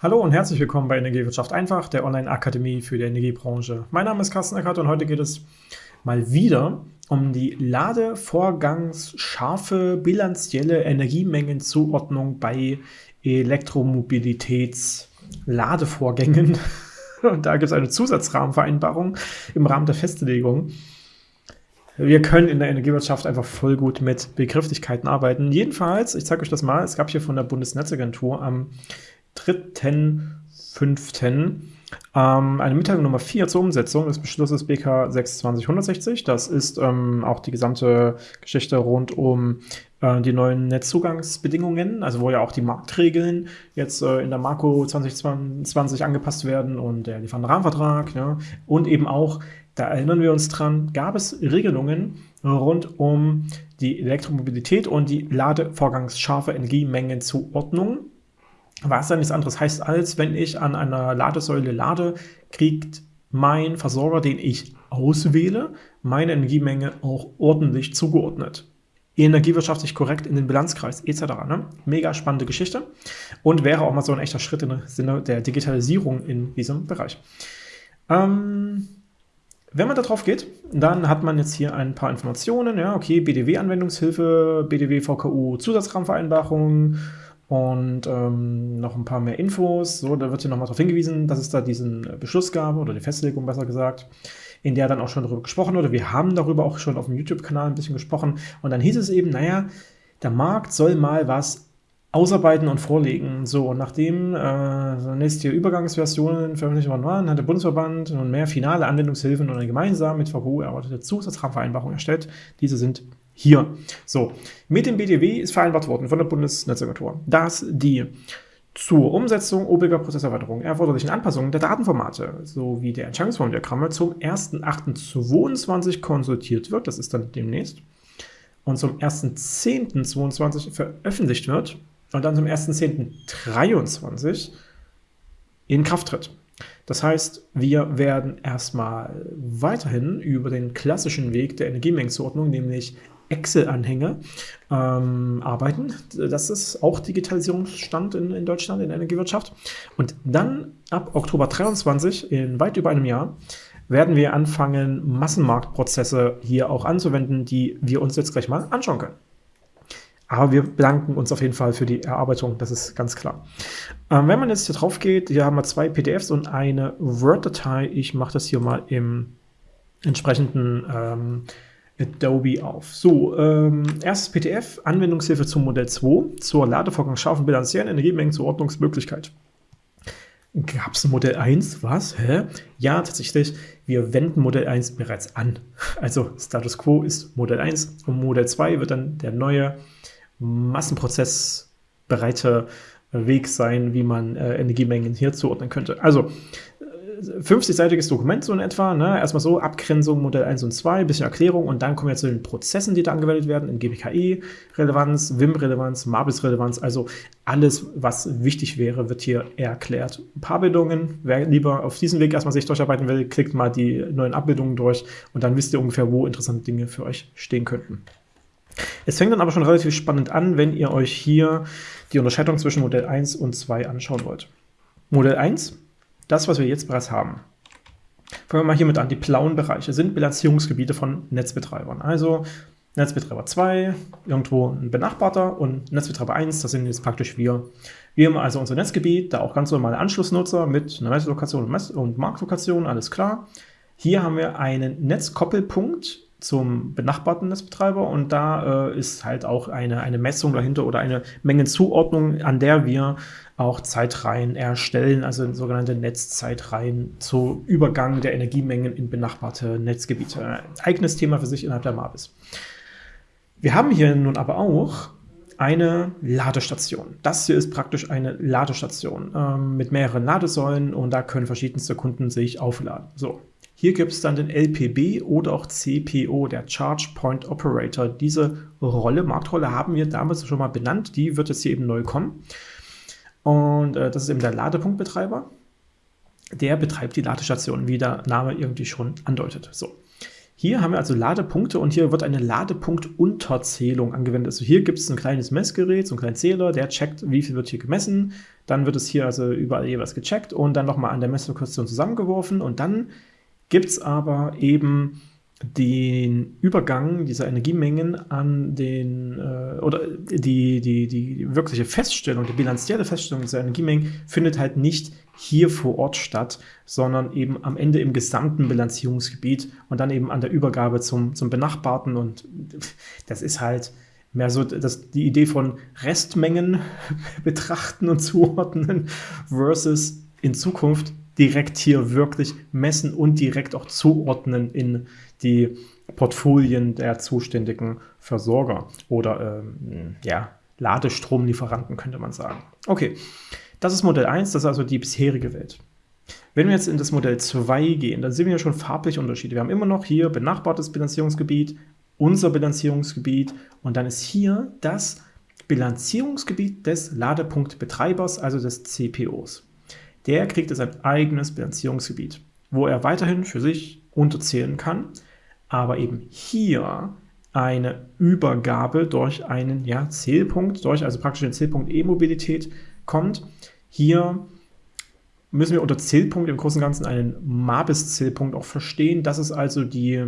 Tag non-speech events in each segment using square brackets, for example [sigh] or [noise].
Hallo und herzlich willkommen bei Energiewirtschaft einfach, der Online-Akademie für die Energiebranche. Mein Name ist Carsten Eckert und heute geht es mal wieder um die ladevorgangsscharfe bilanzielle Energiemengenzuordnung bei Elektromobilitäts-Ladevorgängen. [laughs] Und da gibt es eine Zusatzrahmenvereinbarung im Rahmen der Festlegung. Wir können in der Energiewirtschaft einfach voll gut mit Begrifflichkeiten arbeiten. Jedenfalls, ich zeige euch das mal, es gab hier von der Bundesnetzagentur am 3.5. Ähm, eine Mitteilung Nummer 4 zur Umsetzung des Beschlusses BK 62160. Das ist ähm, auch die gesamte Geschichte rund um äh, die neuen Netzzugangsbedingungen, also wo ja auch die Marktregeln jetzt äh, in der Marco 2020 angepasst werden und der Lieferantenrahmenvertrag. Ja, und eben auch, da erinnern wir uns dran, gab es Regelungen rund um die Elektromobilität und die ladevorgangsscharfe Energiemengenzuordnung was dann nichts anderes heißt, als wenn ich an einer Ladesäule lade, kriegt mein Versorger, den ich auswähle, meine Energiemenge auch ordentlich zugeordnet. Energiewirtschaftlich korrekt in den Bilanzkreis etc. Ne? Mega spannende Geschichte und wäre auch mal so ein echter Schritt im Sinne der Digitalisierung in diesem Bereich. Ähm, wenn man da drauf geht, dann hat man jetzt hier ein paar Informationen. Ja, okay, BDW-Anwendungshilfe, BDW-VKU-Zusatzrahmenvereinbarung, und ähm, noch ein paar mehr Infos. So, da wird hier nochmal darauf hingewiesen, dass es da diesen Beschluss gab, oder die Festlegung besser gesagt, in der dann auch schon darüber gesprochen wurde. Wir haben darüber auch schon auf dem YouTube-Kanal ein bisschen gesprochen. Und dann hieß es eben, naja, der Markt soll mal was ausarbeiten und vorlegen. So, und nachdem äh, nächste Übergangsversionen veröffentlicht worden waren, hat der Bundesverband nun mehr finale Anwendungshilfen und eine gemeinsam mit VKU erarbeitete Zusatzrahmenvereinbarung erstellt. Diese sind hier. So, mit dem BDW ist vereinbart worden von der Bundesnetzagentur, dass die zur Umsetzung obiger Prozesserweiterung erforderlichen Anpassungen der Datenformate sowie der Entscheidungsformdiagramme zum 1.8.22 konsultiert wird, das ist dann demnächst, und zum 1.10.22 veröffentlicht wird und dann zum 1.10.23 in Kraft tritt. Das heißt, wir werden erstmal weiterhin über den klassischen Weg der Energiemengenzuordnung, nämlich Excel-Anhänge ähm, arbeiten. Das ist auch Digitalisierungsstand in, in Deutschland in der Energiewirtschaft. Und dann ab Oktober 23, in weit über einem Jahr, werden wir anfangen, Massenmarktprozesse hier auch anzuwenden, die wir uns jetzt gleich mal anschauen können. Aber wir bedanken uns auf jeden Fall für die Erarbeitung, das ist ganz klar. Ähm, wenn man jetzt hier drauf geht, hier haben wir zwei PDFs und eine Word-Datei. Ich mache das hier mal im entsprechenden ähm, Adobe auf. So, ähm, erstes PDF, Anwendungshilfe zum Modell 2, zur Ladevorgang scharfen bilanziellen Energiemengenzuordnungsmöglichkeit. Gab es ein Modell 1? Was? Hä? Ja, tatsächlich, wir wenden Modell 1 bereits an. Also Status Quo ist Modell 1 und Modell 2 wird dann der neue massenprozessbereite Weg sein, wie man äh, Energiemengen hier zuordnen könnte. Also 50-seitiges Dokument so in etwa. Ne? Erstmal so Abgrenzung Modell 1 und 2, bisschen Erklärung und dann kommen wir zu den Prozessen, die da angewendet werden, in GBKE-Relevanz, WIM-Relevanz, MABIS-Relevanz, also alles, was wichtig wäre, wird hier erklärt. Ein paar Bildungen, wer lieber auf diesem Weg erstmal sich durcharbeiten will, klickt mal die neuen Abbildungen durch und dann wisst ihr ungefähr, wo interessante Dinge für euch stehen könnten. Es fängt dann aber schon relativ spannend an, wenn ihr euch hier die Unterscheidung zwischen Modell 1 und 2 anschauen wollt. Modell 1 das, was wir jetzt bereits haben. Fangen wir mal hiermit an. Die blauen Bereiche sind Bilanzierungsgebiete von Netzbetreibern. Also Netzbetreiber 2, irgendwo ein Benachbarter und Netzbetreiber 1, das sind jetzt praktisch wir. Wir haben also unser Netzgebiet, da auch ganz normale Anschlussnutzer mit einer Messlokation und Marktlokation, alles klar. Hier haben wir einen Netzkoppelpunkt zum benachbarten Netzbetreiber und da äh, ist halt auch eine, eine Messung dahinter oder eine Mengenzuordnung, an der wir auch Zeitreihen erstellen, also sogenannte Netzzeitreihen zu Übergang der Energiemengen in benachbarte Netzgebiete. Ein eigenes Thema für sich innerhalb der MABIS. Wir haben hier nun aber auch eine Ladestation. Das hier ist praktisch eine Ladestation ähm, mit mehreren Ladesäulen und da können verschiedenste Kunden sich aufladen. So, hier gibt es dann den LPB oder auch CPO, der Charge Point Operator. Diese Rolle, Marktrolle, haben wir damals schon mal benannt. Die wird jetzt hier eben neu kommen. Und äh, das ist eben der Ladepunktbetreiber. Der betreibt die Ladestation, wie der Name irgendwie schon andeutet. So. Hier haben wir also Ladepunkte und hier wird eine Ladepunktunterzählung angewendet. Also hier gibt es ein kleines Messgerät, so einen kleinen Zähler, der checkt, wie viel wird hier gemessen. Dann wird es hier also überall jeweils gecheckt und dann nochmal an der Messlokation zusammengeworfen. Und dann gibt es aber eben den Übergang dieser Energiemengen an den, äh, oder die, die, die wirkliche Feststellung, die bilanzielle Feststellung dieser Energiemengen findet halt nicht hier vor Ort statt, sondern eben am Ende im gesamten Bilanzierungsgebiet und dann eben an der Übergabe zum, zum Benachbarten und das ist halt mehr so das, die Idee von Restmengen [laughs] betrachten und [laughs] zuordnen versus in Zukunft direkt hier wirklich messen und direkt auch zuordnen in die Portfolien der zuständigen Versorger oder ähm, ja, Ladestromlieferanten, könnte man sagen. Okay, das ist Modell 1, das ist also die bisherige Welt. Wenn wir jetzt in das Modell 2 gehen, dann sehen wir schon farbliche Unterschiede. Wir haben immer noch hier benachbartes Bilanzierungsgebiet, unser Bilanzierungsgebiet und dann ist hier das Bilanzierungsgebiet des Ladepunktbetreibers, also des CPOs. Der kriegt jetzt ein eigenes Bilanzierungsgebiet, wo er weiterhin für sich unterzählen kann aber eben hier eine Übergabe durch einen ja, Zählpunkt, durch also praktisch den Zählpunkt E-Mobilität kommt. Hier müssen wir unter Zählpunkt im Großen und Ganzen einen MABIS-Zählpunkt auch verstehen. Das ist also die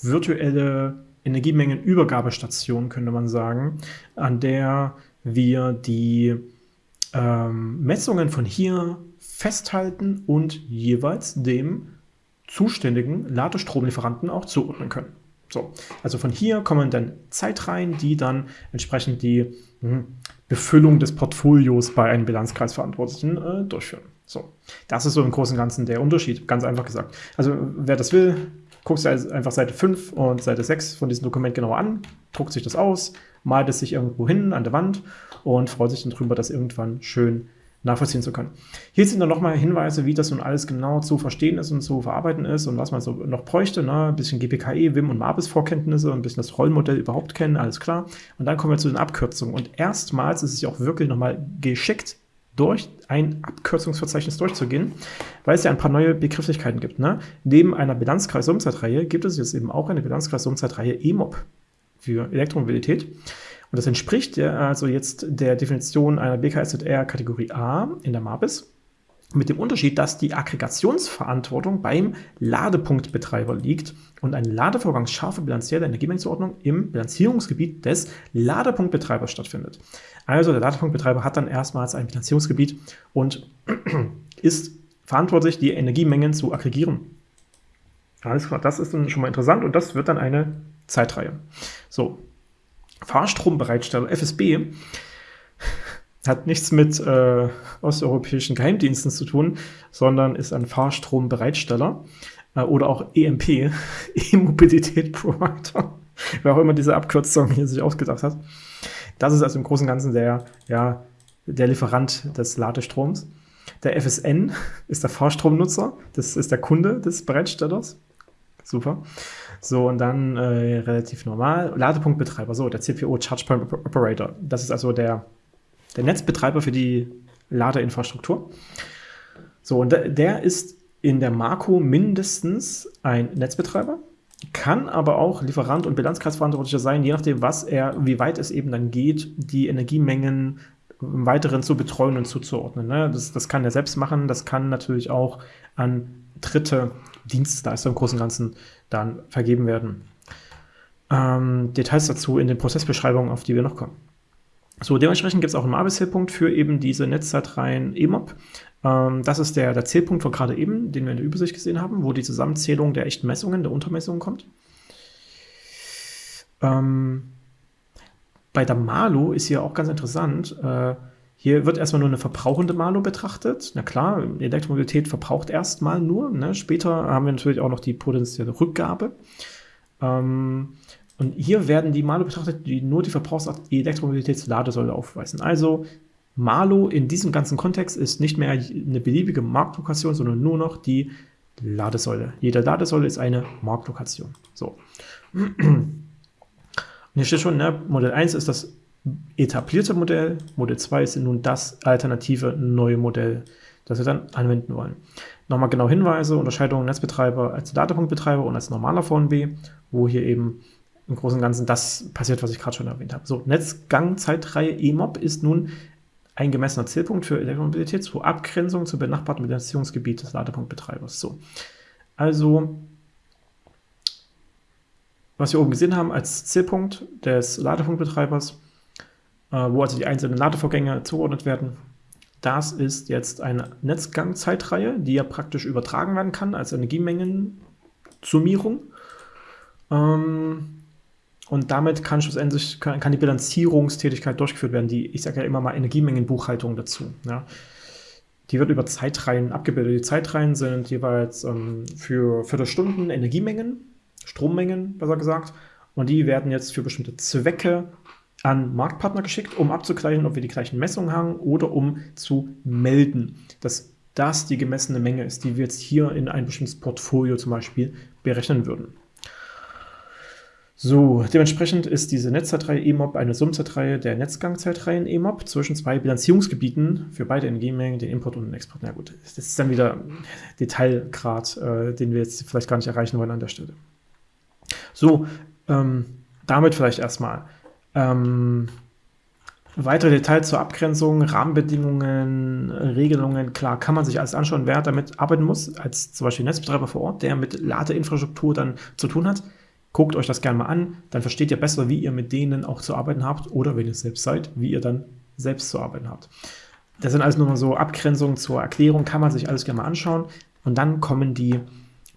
virtuelle Energiemengenübergabestation, könnte man sagen, an der wir die ähm, Messungen von hier festhalten und jeweils dem zuständigen Ladestromlieferanten auch zuordnen können. So, also von hier kommen dann Zeitreihen, die dann entsprechend die hm, Befüllung des Portfolios bei einem Bilanzkreisverantwortlichen äh, durchführen. So, das ist so im Großen und Ganzen der Unterschied, ganz einfach gesagt. Also wer das will, guckt sich einfach Seite 5 und Seite 6 von diesem Dokument genauer an, druckt sich das aus, malt es sich irgendwo hin an der Wand und freut sich dann darüber, dass irgendwann schön nachvollziehen zu können. Hier sind dann nochmal Hinweise, wie das nun alles genau zu verstehen ist und zu verarbeiten ist und was man so noch bräuchte. Ne? Ein bisschen GPKE, WIM und MABIS-Vorkenntnisse ein bisschen das Rollmodell überhaupt kennen, alles klar. Und dann kommen wir zu den Abkürzungen. Und erstmals ist es ja auch wirklich nochmal geschickt, durch ein Abkürzungsverzeichnis durchzugehen, weil es ja ein paar neue Begrifflichkeiten gibt. Ne? Neben einer Bilanzkreis-Umzeitreihe gibt es jetzt eben auch eine Bilanzkreis-Umzeitreihe EMOB für Elektromobilität. Und das entspricht ja also jetzt der Definition einer BKSZR Kategorie A in der MABIS. Mit dem Unterschied, dass die Aggregationsverantwortung beim Ladepunktbetreiber liegt und eine ladevorgangsscharfe bilanzielle Energiemengenzuordnung im Bilanzierungsgebiet des Ladepunktbetreibers stattfindet. Also der Ladepunktbetreiber hat dann erstmals ein Bilanzierungsgebiet und [clears throat] ist verantwortlich, die Energiemengen zu aggregieren. Alles klar, das ist dann schon mal interessant und das wird dann eine Zeitreihe. So, Fahrstrombereitsteller, FSB, hat nichts mit äh, osteuropäischen Geheimdiensten zu tun, sondern ist ein Fahrstrombereitsteller äh, oder auch EMP, [laughs] E-Mobilität Provider, [laughs] wer auch immer diese Abkürzung hier sich ausgedacht hat. Das ist also im Großen und Ganzen der, ja, der Lieferant des Ladestroms. Der FSN [laughs] ist der Fahrstromnutzer, das ist der Kunde des Bereitstellers. Super. So, und dann äh, relativ normal. Ladepunktbetreiber, so, der CPO, Charge Point Operator. Das ist also der, der Netzbetreiber für die Ladeinfrastruktur. So, und der ist in der Marco mindestens ein Netzbetreiber, kann aber auch Lieferant und Bilanzkreisverantwortlicher sein, je nachdem, was er, wie weit es eben dann geht, die Energiemengen im Weiteren zu betreuen und zuzuordnen. Ne? Das, das kann er selbst machen, das kann natürlich auch an dritte Dienstleister im Großen und Ganzen dann vergeben werden. Ähm, Details dazu in den Prozessbeschreibungen, auf die wir noch kommen. So, dementsprechend gibt es auch einen Mabel-Zählpunkt für eben diese Netzzeitreihen EMOP. Ähm, das ist der, der Zählpunkt von gerade eben, den wir in der Übersicht gesehen haben, wo die Zusammenzählung der echten Messungen, der Untermessungen kommt. Ähm, bei der Malo ist hier auch ganz interessant, äh, hier wird erstmal nur eine verbrauchende Malo betrachtet. Na klar, Elektromobilität verbraucht erstmal nur. Ne? Später haben wir natürlich auch noch die potenzielle Rückgabe. Ähm, und hier werden die Malo betrachtet, die nur die Verbrauchsart Elektromobilitätsladesäule aufweisen. Also Malo in diesem ganzen Kontext ist nicht mehr eine beliebige Marktlokation, sondern nur noch die Ladesäule. Jede Ladesäule ist eine Marktlokation. So. [clears throat] Und hier steht schon, ne, Modell 1 ist das etablierte Modell. Modell 2 ist nun das alternative neue Modell das wir dann anwenden wollen. Nochmal genau Hinweise, Unterscheidung Netzbetreiber als Ladepunktbetreiber und als normaler VNB, wo hier eben im Großen und Ganzen das passiert, was ich gerade schon erwähnt habe. So, Netzgangzeitreihe EMOB ist nun ein gemessener Zielpunkt für Elektromobilität zur Abgrenzung zum benachbarten Finanzierungsgebiet des Ladepunktbetreibers. So, also was wir oben gesehen haben als Zielpunkt des Ladepunktbetreibers, wo also die einzelnen Ladevorgänge zugeordnet werden, das ist jetzt eine Netzgangzeitreihe, die ja praktisch übertragen werden kann als Energiemengensummierung. Ähm, und damit kann schlussendlich kann, kann, die Bilanzierungstätigkeit durchgeführt werden, die, ich sage ja immer mal Energiemengenbuchhaltung dazu. Ja. Die wird über Zeitreihen abgebildet. Die Zeitreihen sind jeweils ähm, für Viertelstunden Energiemengen, Strommengen besser gesagt, und die werden jetzt für bestimmte Zwecke an Marktpartner geschickt, um abzugleichen, ob wir die gleichen Messungen haben oder um zu melden, dass das die gemessene Menge ist, die wir jetzt hier in ein bestimmtes Portfolio zum Beispiel berechnen würden. So, dementsprechend ist diese Netzzeitreihe EMOB eine Summzeitreihe der Netzgangzeitreihen EMOB zwischen zwei Bilanzierungsgebieten für beide Energiemengen, den Import und den Export. Na gut, das ist dann wieder Detailgrad, äh, den wir jetzt vielleicht gar nicht erreichen wollen an der Stelle. So, ähm, damit vielleicht erstmal. Ähm, weitere Details zur Abgrenzung, Rahmenbedingungen, Regelungen, klar, kann man sich alles anschauen, wer damit arbeiten muss, als zum Beispiel Netzbetreiber vor Ort, der mit Ladeinfrastruktur dann zu tun hat. Guckt euch das gerne mal an, dann versteht ihr besser, wie ihr mit denen auch zu arbeiten habt oder wenn ihr selbst seid, wie ihr dann selbst zu arbeiten habt. Das sind alles nur mal so Abgrenzungen zur Erklärung, kann man sich alles gerne mal anschauen und dann kommen die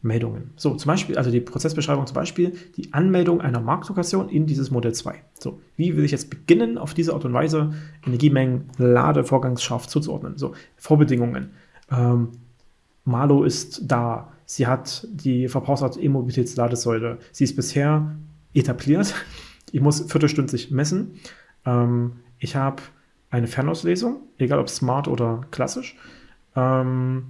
Meldungen. So, zum Beispiel, also die Prozessbeschreibung zum Beispiel, die Anmeldung einer Marktlokation in dieses Modell 2. So, wie will ich jetzt beginnen, auf diese Art und Weise Energiemengen, Ladevorgangsscharf zuzuordnen? So, Vorbedingungen. Ähm, Malo ist da. Sie hat die Verbrauchsart E-Mobilitätsladesäule. Sie ist bisher etabliert. Ich muss viertelstündlich messen. Ähm, ich habe eine Fernauslesung, egal ob smart oder klassisch. Ähm,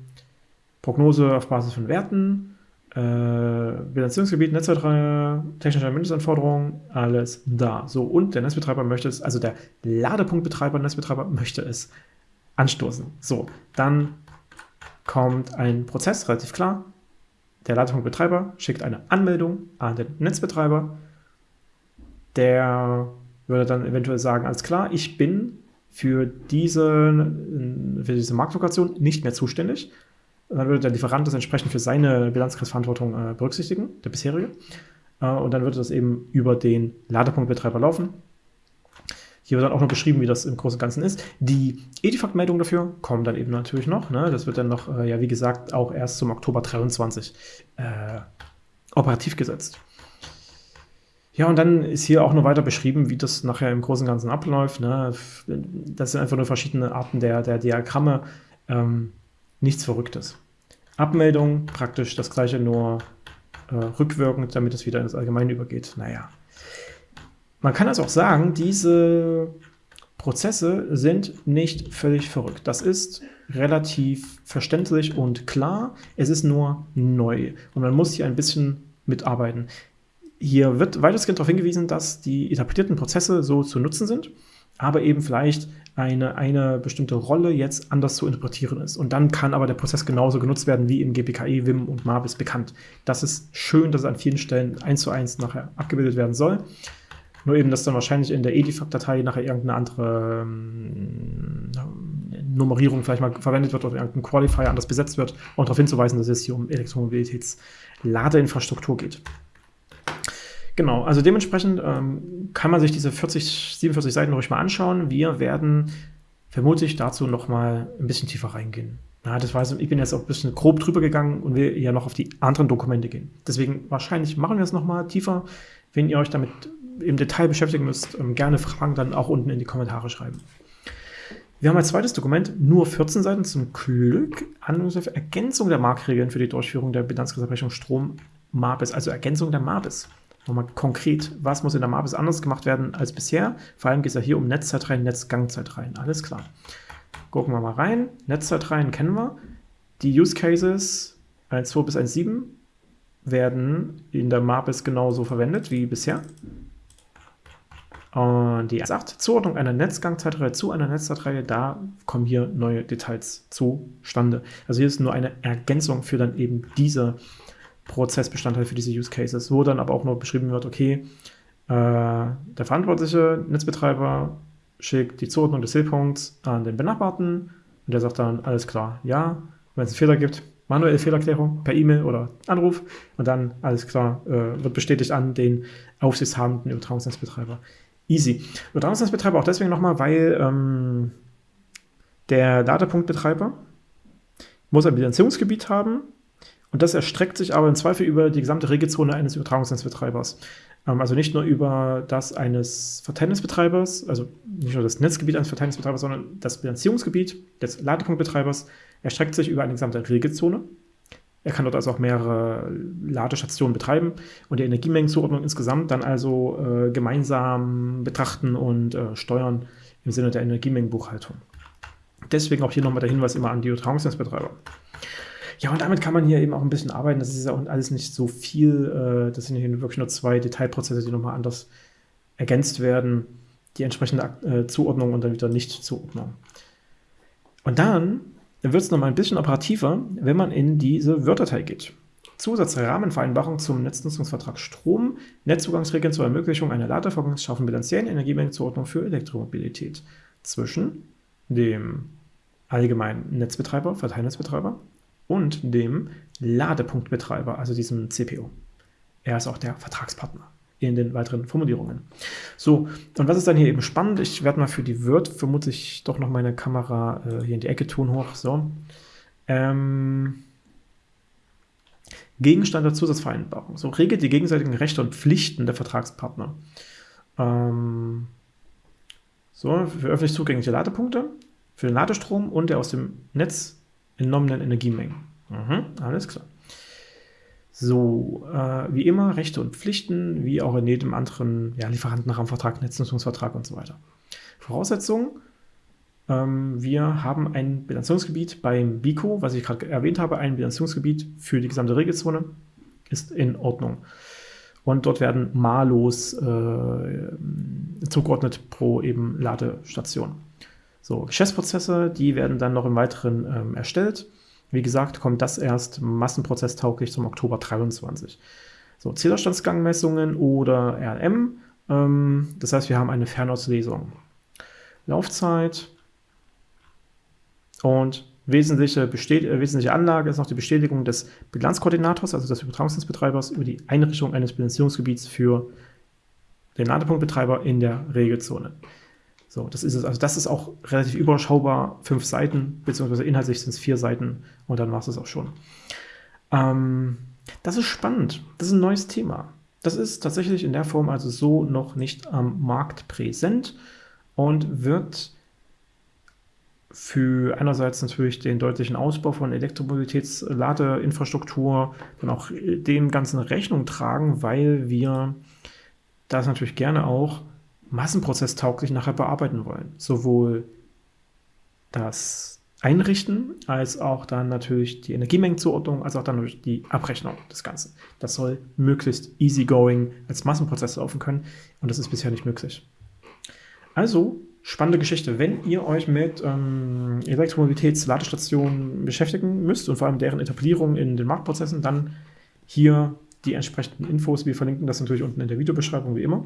Prognose auf Basis von Werten, äh, Bilanzierungsgebiet, Netzwertreihe, technische Mindestanforderungen, alles da. So, und der Netzbetreiber möchte es, also der Ladepunktbetreiber, Netzbetreiber möchte es anstoßen. So, dann kommt ein Prozess, relativ klar. Der Ladepunktbetreiber schickt eine Anmeldung an den Netzbetreiber. Der würde dann eventuell sagen, alles klar, ich bin für diese, für diese Marktlokation nicht mehr zuständig dann würde der Lieferant das entsprechend für seine Bilanzkreisverantwortung äh, berücksichtigen, der bisherige. Äh, und dann würde das eben über den Ladepunktbetreiber laufen. Hier wird dann auch noch beschrieben, wie das im Großen und Ganzen ist. Die Edifact-Meldungen dafür kommen dann eben natürlich noch. Ne? Das wird dann noch, äh, ja, wie gesagt, auch erst zum Oktober 23 äh, operativ gesetzt. Ja, und dann ist hier auch noch weiter beschrieben, wie das nachher im Großen und Ganzen abläuft. Ne? Das sind einfach nur verschiedene Arten der, der Diagramme. Ähm, nichts Verrücktes. Abmeldung praktisch das gleiche, nur äh, rückwirkend, damit es wieder ins Allgemeine übergeht. Naja. Man kann also auch sagen, diese Prozesse sind nicht völlig verrückt. Das ist relativ verständlich und klar. Es ist nur neu und man muss hier ein bisschen mitarbeiten. Hier wird weitestgehend darauf hingewiesen, dass die etablierten Prozesse so zu nutzen sind, aber eben vielleicht eine, eine bestimmte Rolle jetzt anders zu interpretieren ist. Und dann kann aber der Prozess genauso genutzt werden wie im GPKE, WIM und MABIS bekannt. Das ist schön, dass es an vielen Stellen eins zu eins nachher abgebildet werden soll. Nur eben, dass dann wahrscheinlich in der EDIFAC-Datei nachher irgendeine andere ähm, Nummerierung vielleicht mal verwendet wird oder irgendein Qualifier anders besetzt wird und darauf hinzuweisen, dass es hier um Elektromobilitätsladeinfrastruktur geht. Genau, also dementsprechend ähm, kann man sich diese 40, 47 Seiten ruhig mal anschauen. Wir werden vermutlich dazu noch mal ein bisschen tiefer reingehen. Ja, das weiß ich bin jetzt auch ein bisschen grob drüber gegangen und will ja noch auf die anderen Dokumente gehen. Deswegen wahrscheinlich machen wir es noch mal tiefer. Wenn ihr euch damit im Detail beschäftigen müsst, ähm, gerne Fragen dann auch unten in die Kommentare schreiben. Wir haben als zweites Dokument nur 14 Seiten zum Glück. Anwendungshilfe Ergänzung der Marktregeln für die Durchführung der Bilanzkreisabrechnung Strom MABIS, also Ergänzung der MABIS nochmal konkret, was muss in der MABIS anders gemacht werden als bisher. Vor allem geht es ja hier um Netzzeitreihen, Netzgangzeitreihen. Alles klar. Gucken wir mal rein. Netzzeitreihen kennen wir. Die Use Cases 1.2 bis 1.7 werden in der MABIS genauso verwendet wie bisher. Und die sagt, Zuordnung einer Netzgangzeitreihe zu einer Netzzeitreihe, da kommen hier neue Details zustande. Also hier ist nur eine Ergänzung für dann eben diese Prozessbestandteile, für diese Use Cases, wo dann aber auch noch beschrieben wird, okay, äh, der verantwortliche Netzbetreiber schickt die Zuordnung des Zielpunkts an den Benachbarten und der sagt dann, alles klar, ja, wenn es einen Fehler gibt, manuelle Fehlerklärung per E-Mail oder Anruf und dann, alles klar, äh, wird bestätigt an den aufsichtshabenden Übertragungsnetzbetreiber. Easy. Übertragungsnetzbetreiber auch deswegen nochmal, weil ähm, der Ladepunktbetreiber muss ein Bilanzierungsgebiet haben und das erstreckt sich aber im Zweifel über die gesamte Regelzone eines Übertragungsnetzbetreibers. Ähm, also nicht nur über das eines Verteilnetzbetreibers, also nicht nur das Netzgebiet eines Verteilnetzbetreibers, sondern das Bilanzierungsgebiet des Ladepunktbetreibers erstreckt sich über eine gesamte Regelzone. Er kann dort also auch mehrere Ladestationen betreiben und die Energiemengenzuordnung insgesamt dann also äh, gemeinsam betrachten und äh, steuern im Sinne der Energiemengenbuchhaltung. Deswegen auch hier nochmal der Hinweis immer an die Übertragungsnetzbetreiber. Ja, und damit kann man hier eben auch ein bisschen arbeiten. Das ist ja auch alles nicht so viel. Äh, das sind hier wirklich nur zwei Detailprozesse, die nochmal anders ergänzt werden. Die entsprechende äh, Zuordnung und dann wieder Nicht-Zuordnung. Und dann wird es nochmal ein bisschen operativer, wenn man in diese Word-Datei geht. Zusatzrahmenvereinbarung zum Netznutzungsvertrag Strom, Netzzugangsregeln zur Ermöglichung einer Ladevorgangs schaffen bilanziellen Energiemengenzuordnung für Elektromobilität zwischen dem allgemeinen Netzbetreiber, Verteilnetzbetreiber und dem Ladepunktbetreiber, also diesem CPO. Er ist auch der Vertragspartner in den weiteren Formulierungen. So, und was ist dann hier eben spannend? Ich werde mal für die Word vermutlich doch noch meine Kamera äh, hier in die Ecke tun hoch. So. Ähm, Gegenstand der Zusatzvereinbarung. So regelt die gegenseitigen Rechte und Pflichten der Vertragspartner. Ähm, so, für öffentlich zugängliche Ladepunkte, für den Ladestrom und der aus dem Netz entnommenen Energiemengen. Mhm, alles klar. So, äh, wie immer, Rechte und Pflichten, wie auch in jedem anderen ja, Lieferantenrahmenvertrag, Netznutzungsvertrag und so weiter. Voraussetzungen, ähm, wir haben ein Bilanzierungsgebiet beim BICO, was ich gerade erwähnt habe, ein Bilanzierungsgebiet für die gesamte Regelzone, ist in Ordnung. Und dort werden mallos äh, zugeordnet pro eben Ladestation. So, Geschäftsprozesse, die werden dann noch im Weiteren ähm, erstellt. Wie gesagt, kommt das erst massenprozesstauglich zum Oktober 23. So, Zählerstandsgangmessungen oder RLM. Ähm, das heißt, wir haben eine Fernauslesung. Laufzeit und wesentliche, äh, wesentliche Anlage ist noch die Bestätigung des Bilanzkoordinators, also des Übertragungsnetzbetreibers, über die Einrichtung eines Bilanzierungsgebiets für den Ladepunktbetreiber in der Regelzone. So, das ist es. Also das ist auch relativ überschaubar, fünf Seiten, beziehungsweise inhaltlich sind es vier Seiten und dann war es auch schon. Ähm, das ist spannend. Das ist ein neues Thema. Das ist tatsächlich in der Form also so noch nicht am Markt präsent und wird für einerseits natürlich den deutlichen Ausbau von Elektromobilitätsladeinfrastruktur dann auch dem Ganzen Rechnung tragen, weil wir das natürlich gerne auch massenprozesstauglich nachher bearbeiten wollen. Sowohl das Einrichten als auch dann natürlich die Energiemengenzuordnung, als auch dann natürlich die Abrechnung des Ganzen. Das soll möglichst easygoing als Massenprozess laufen können und das ist bisher nicht möglich. Also, spannende Geschichte. Wenn ihr euch mit ähm, Elektromobilitätsladestationen beschäftigen müsst und vor allem deren Etablierung in den Marktprozessen, dann hier die entsprechenden Infos. Wir verlinken das natürlich unten in der Videobeschreibung wie immer.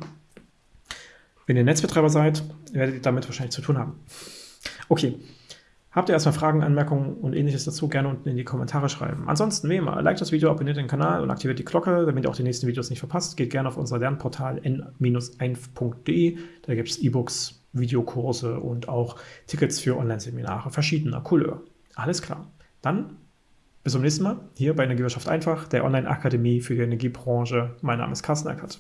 Wenn ihr Netzbetreiber seid, werdet ihr damit wahrscheinlich zu tun haben. Okay. Habt ihr erstmal Fragen, Anmerkungen und ähnliches dazu, gerne unten in die Kommentare schreiben. Ansonsten, wie immer, liked das Video, abonniert den Kanal und aktiviert die Glocke, damit ihr auch die nächsten Videos nicht verpasst. Geht gerne auf unser Lernportal n-1.de. Da gibt es E-Books, Videokurse und auch Tickets für Online-Seminare verschiedener Couleur. Alles klar. Dann bis zum nächsten Mal hier bei Energiewirtschaft einfach, der Online-Akademie für die Energiebranche. Mein Name ist Carsten Eckert.